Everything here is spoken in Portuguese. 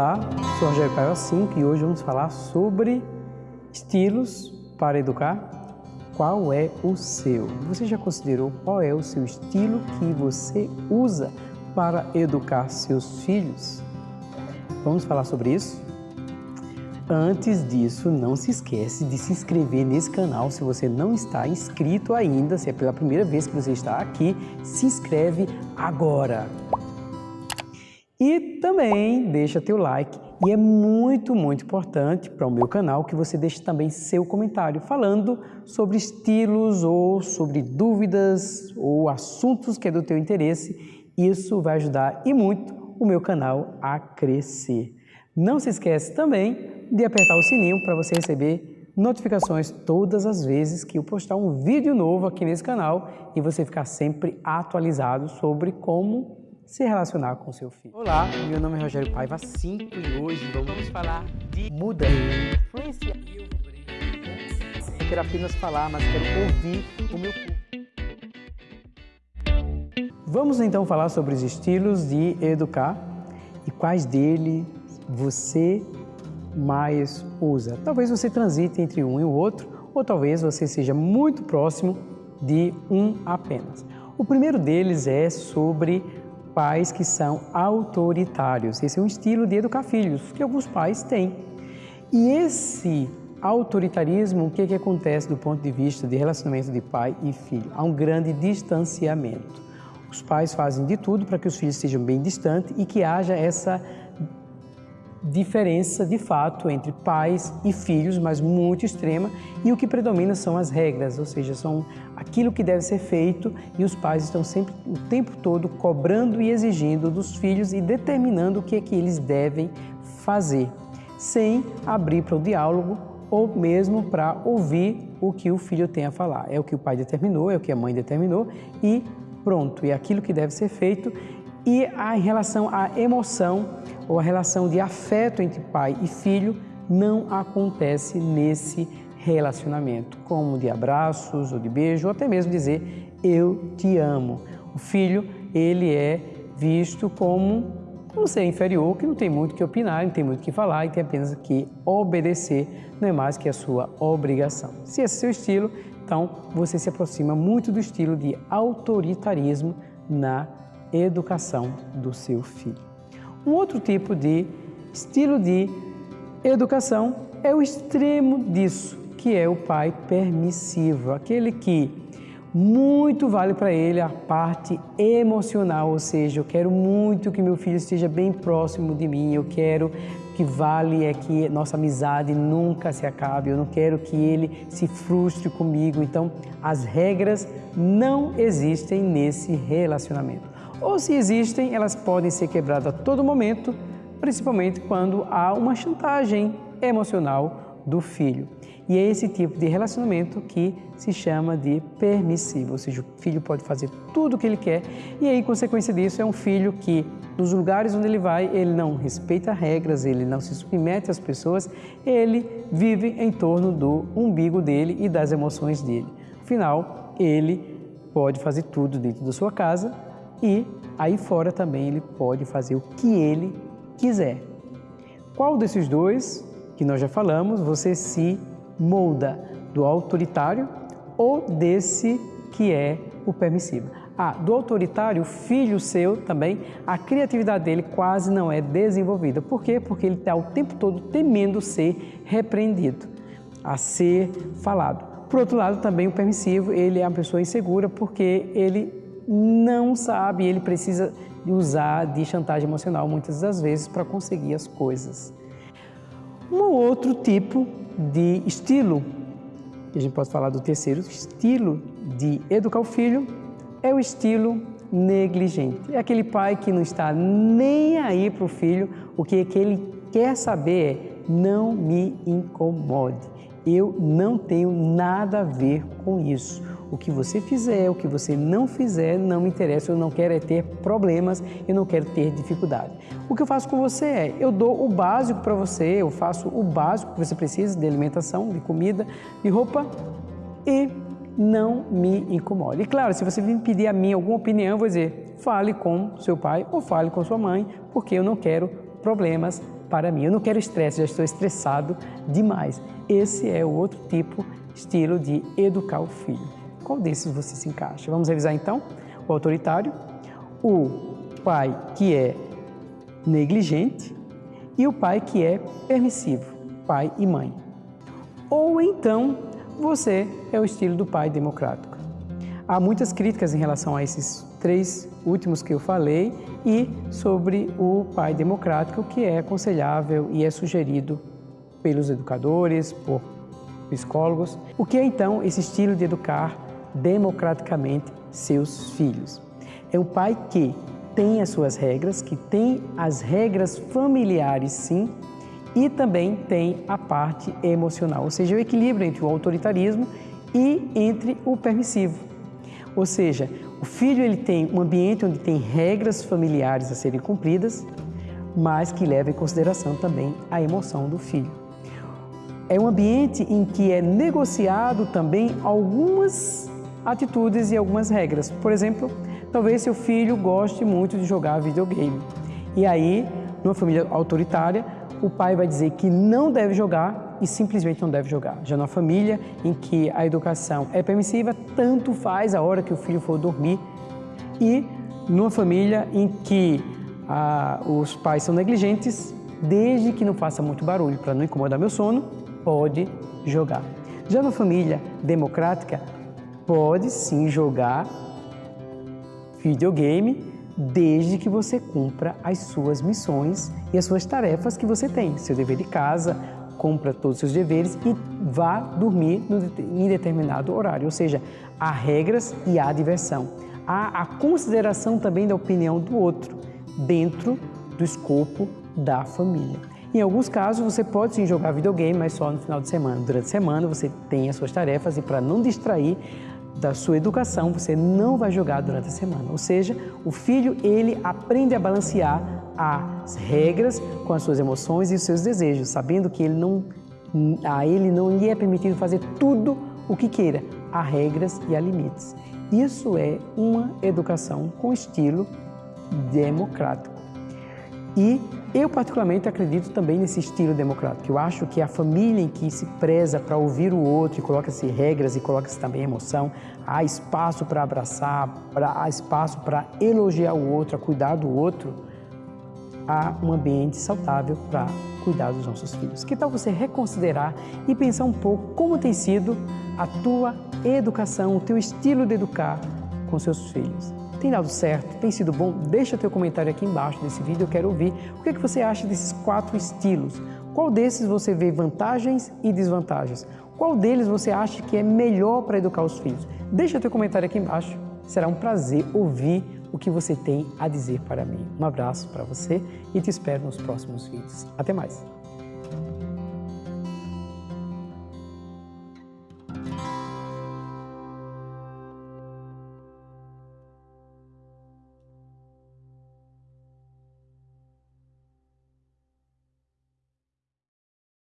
Olá, sou Rogério Caio 5 e hoje vamos falar sobre estilos para educar. Qual é o seu? Você já considerou qual é o seu estilo que você usa para educar seus filhos? Vamos falar sobre isso? Antes disso, não se esquece de se inscrever nesse canal se você não está inscrito ainda, se é pela primeira vez que você está aqui, se inscreve agora. E também deixa teu like e é muito, muito importante para o meu canal que você deixe também seu comentário falando sobre estilos ou sobre dúvidas ou assuntos que é do teu interesse. Isso vai ajudar e muito o meu canal a crescer. Não se esquece também de apertar o sininho para você receber notificações todas as vezes que eu postar um vídeo novo aqui nesse canal e você ficar sempre atualizado sobre como se relacionar com seu filho. Olá, meu nome é Rogério Paiva 5 e hoje vamos falar de mudança. Influência. Eu quero apenas falar, mas quero ouvir o meu público. Vamos então falar sobre os estilos de educar e quais deles você mais usa. Talvez você transite entre um e o outro, ou talvez você seja muito próximo de um apenas. O primeiro deles é sobre pais que são autoritários. Esse é um estilo de educar filhos que alguns pais têm. E esse autoritarismo, o que, que acontece do ponto de vista de relacionamento de pai e filho? Há um grande distanciamento. Os pais fazem de tudo para que os filhos estejam bem distantes e que haja essa diferença de fato entre pais e filhos, mas muito extrema, e o que predomina são as regras, ou seja, são aquilo que deve ser feito e os pais estão sempre o tempo todo cobrando e exigindo dos filhos e determinando o que é que eles devem fazer, sem abrir para o diálogo ou mesmo para ouvir o que o filho tem a falar. É o que o pai determinou, é o que a mãe determinou e pronto, é aquilo que deve ser feito e a, em relação à emoção ou a relação de afeto entre pai e filho não acontece nesse relacionamento, como de abraços ou de beijo, ou até mesmo dizer eu te amo. O filho, ele é visto como um ser inferior que não tem muito que opinar, não tem muito que falar e tem apenas que obedecer, não é mais que a sua obrigação. Se esse é seu estilo, então você se aproxima muito do estilo de autoritarismo na educação do seu filho. Um outro tipo de estilo de educação é o extremo disso, que é o pai permissivo, aquele que muito vale para ele a parte emocional, ou seja, eu quero muito que meu filho esteja bem próximo de mim, eu quero que vale é que nossa amizade nunca se acabe, eu não quero que ele se frustre comigo. Então, as regras não existem nesse relacionamento ou se existem, elas podem ser quebradas a todo momento, principalmente quando há uma chantagem emocional do filho. E é esse tipo de relacionamento que se chama de permissivo, ou seja, o filho pode fazer tudo o que ele quer e aí, consequência disso, é um filho que nos lugares onde ele vai, ele não respeita regras, ele não se submete às pessoas, ele vive em torno do umbigo dele e das emoções dele. Afinal, ele pode fazer tudo dentro da sua casa, e aí fora também ele pode fazer o que ele quiser. Qual desses dois que nós já falamos você se molda do autoritário ou desse que é o permissivo? Ah, do autoritário, filho seu também, a criatividade dele quase não é desenvolvida. Por quê? Porque ele está o tempo todo temendo ser repreendido, a ser falado. Por outro lado, também o permissivo, ele é uma pessoa insegura porque ele não sabe, ele precisa usar de chantagem emocional muitas das vezes para conseguir as coisas. Um outro tipo de estilo, que a gente pode falar do terceiro estilo de educar o filho, é o estilo negligente. É aquele pai que não está nem aí para o filho, o que, é que ele quer saber é não me incomode. Eu não tenho nada a ver com isso. O que você fizer, o que você não fizer, não me interessa. Eu não quero é ter problemas, eu não quero ter dificuldade. O que eu faço com você é, eu dou o básico para você, eu faço o básico que você precisa de alimentação, de comida, de roupa e não me incomode. E claro, se você vir pedir a mim alguma opinião, eu vou dizer, fale com seu pai ou fale com sua mãe, porque eu não quero problemas para mim. Eu não quero estresse, já estou estressado demais. Esse é o outro tipo, estilo de educar o filho. Qual desses você se encaixa? Vamos revisar então? O autoritário, o pai que é negligente e o pai que é permissivo, pai e mãe. Ou então você é o estilo do pai democrático. Há muitas críticas em relação a esses três últimos que eu falei e sobre o pai democrático que é aconselhável e é sugerido pelos educadores, por psicólogos. O que é então esse estilo de educar democraticamente seus filhos? É um pai que tem as suas regras, que tem as regras familiares sim, e também tem a parte emocional, ou seja, o equilíbrio entre o autoritarismo e entre o permissivo. Ou seja, o filho ele tem um ambiente onde tem regras familiares a serem cumpridas, mas que leva em consideração também a emoção do filho. É um ambiente em que é negociado também algumas atitudes e algumas regras. Por exemplo, talvez seu filho goste muito de jogar videogame. E aí, numa família autoritária, o pai vai dizer que não deve jogar e simplesmente não deve jogar. Já numa família em que a educação é permissiva, tanto faz a hora que o filho for dormir. E numa família em que ah, os pais são negligentes, desde que não faça muito barulho para não incomodar meu sono, pode jogar. Já na família democrática, pode sim jogar videogame desde que você cumpra as suas missões e as suas tarefas que você tem. Seu dever de casa, cumpra todos os seus deveres e vá dormir em determinado horário. Ou seja, há regras e há diversão. Há a consideração também da opinião do outro dentro do escopo da família. Em alguns casos, você pode sim jogar videogame, mas só no final de semana. Durante a semana, você tem as suas tarefas e para não distrair, da sua educação, você não vai jogar durante a semana. Ou seja, o filho, ele aprende a balancear as regras com as suas emoções e os seus desejos, sabendo que ele não, a ele não lhe é permitido fazer tudo o que queira. Há regras e há limites. Isso é uma educação com estilo democrático. E eu, particularmente, acredito também nesse estilo democrático. Eu acho que a família em que se preza para ouvir o outro e coloca-se regras e coloca-se também emoção, há espaço para abraçar, pra, há espaço para elogiar o outro, a cuidar do outro, há um ambiente saudável para cuidar dos nossos filhos. Que tal você reconsiderar e pensar um pouco como tem sido a tua educação, o teu estilo de educar com seus filhos? Tem dado certo? Tem sido bom? Deixa teu comentário aqui embaixo desse vídeo, eu quero ouvir. O que, é que você acha desses quatro estilos? Qual desses você vê vantagens e desvantagens? Qual deles você acha que é melhor para educar os filhos? Deixa teu comentário aqui embaixo. Será um prazer ouvir o que você tem a dizer para mim. Um abraço para você e te espero nos próximos vídeos. Até mais!